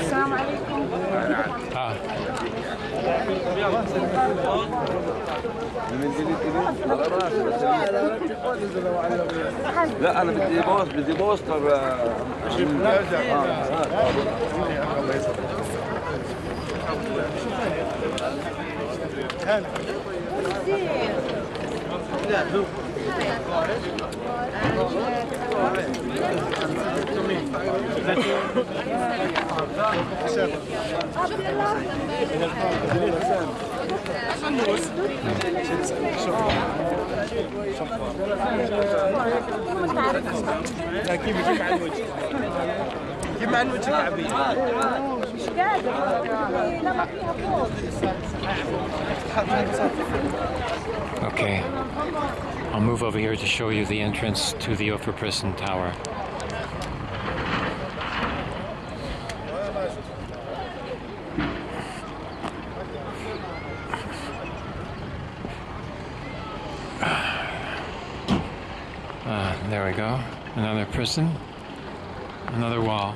السلام عليكم. لا أنا بدي بوست بدي بوستر آه، مش قادر لما فيها فوق okay. I'll move over here to show you the entrance to the Upper Prison Tower. Uh, there we go. Another prison. Another wall.